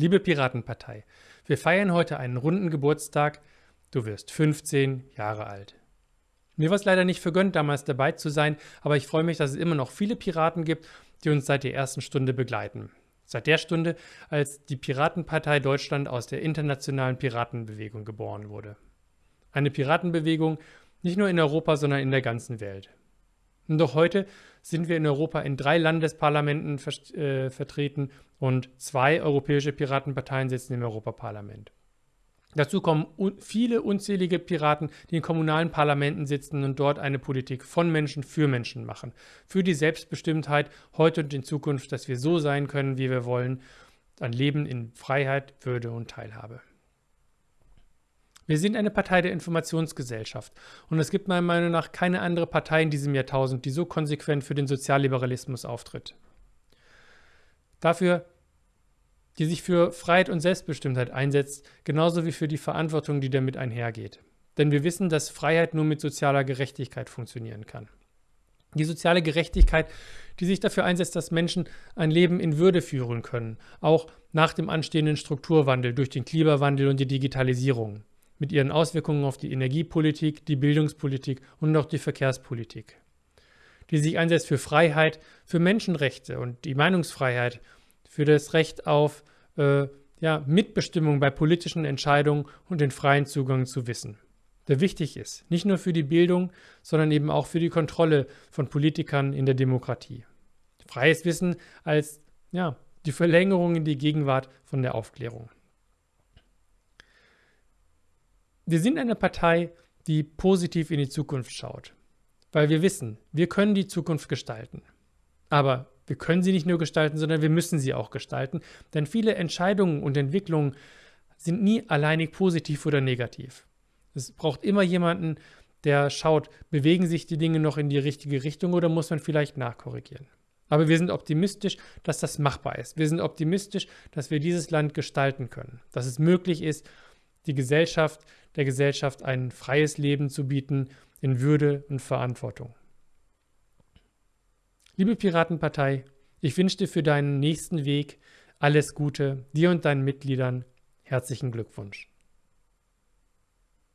Liebe Piratenpartei, wir feiern heute einen runden Geburtstag. Du wirst 15 Jahre alt. Mir war es leider nicht vergönnt, damals dabei zu sein, aber ich freue mich, dass es immer noch viele Piraten gibt, die uns seit der ersten Stunde begleiten. Seit der Stunde, als die Piratenpartei Deutschland aus der internationalen Piratenbewegung geboren wurde. Eine Piratenbewegung nicht nur in Europa, sondern in der ganzen Welt. Doch heute sind wir in Europa in drei Landesparlamenten ver äh, vertreten und zwei europäische Piratenparteien sitzen im Europaparlament. Dazu kommen un viele unzählige Piraten, die in kommunalen Parlamenten sitzen und dort eine Politik von Menschen für Menschen machen. Für die Selbstbestimmtheit heute und in Zukunft, dass wir so sein können, wie wir wollen. Ein Leben in Freiheit, Würde und Teilhabe. Wir sind eine Partei der Informationsgesellschaft und es gibt meiner Meinung nach keine andere Partei in diesem Jahrtausend, die so konsequent für den Sozialliberalismus auftritt. Dafür, die sich für Freiheit und Selbstbestimmtheit einsetzt, genauso wie für die Verantwortung, die damit einhergeht. Denn wir wissen, dass Freiheit nur mit sozialer Gerechtigkeit funktionieren kann. Die soziale Gerechtigkeit, die sich dafür einsetzt, dass Menschen ein Leben in Würde führen können, auch nach dem anstehenden Strukturwandel durch den Klimawandel und die Digitalisierung mit ihren Auswirkungen auf die Energiepolitik, die Bildungspolitik und auch die Verkehrspolitik, die sich einsetzt für Freiheit, für Menschenrechte und die Meinungsfreiheit, für das Recht auf äh, ja, Mitbestimmung bei politischen Entscheidungen und den freien Zugang zu Wissen, der wichtig ist, nicht nur für die Bildung, sondern eben auch für die Kontrolle von Politikern in der Demokratie. Freies Wissen als ja, die Verlängerung in die Gegenwart von der Aufklärung. Wir sind eine Partei, die positiv in die Zukunft schaut, weil wir wissen, wir können die Zukunft gestalten. Aber wir können sie nicht nur gestalten, sondern wir müssen sie auch gestalten, denn viele Entscheidungen und Entwicklungen sind nie alleinig positiv oder negativ. Es braucht immer jemanden, der schaut, bewegen sich die Dinge noch in die richtige Richtung oder muss man vielleicht nachkorrigieren. Aber wir sind optimistisch, dass das machbar ist. Wir sind optimistisch, dass wir dieses Land gestalten können, dass es möglich ist, die Gesellschaft, der Gesellschaft ein freies Leben zu bieten in Würde und Verantwortung. Liebe Piratenpartei, ich wünsche dir für deinen nächsten Weg alles Gute, dir und deinen Mitgliedern herzlichen Glückwunsch.